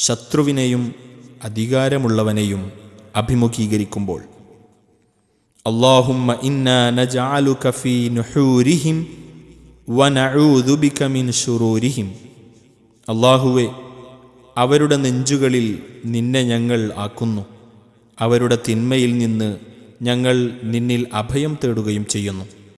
ശത്രുവിനെയും അധികാരമുള്ളവനെയും അഭിമുഖീകരിക്കുമ്പോൾ അള്ളാഹുമ്മ ഇന്ന നജാലുക ഫീ നുഹൂരിഹിം വനഊദു ബിക മിൻ ഷുറൂരിഹിം അള്ളാഹുവെ അവരുടെ നെഞ്ചുകളിൽ നിന്നെ ഞങ്ങൾ ആക്കുന്നു. അവരുടെ തിന്മയിൽ നിന്ന് ഞങ്ങൾ നിന്നിൽ അഭയം തേടുകയും ചെയ്യുന്നു.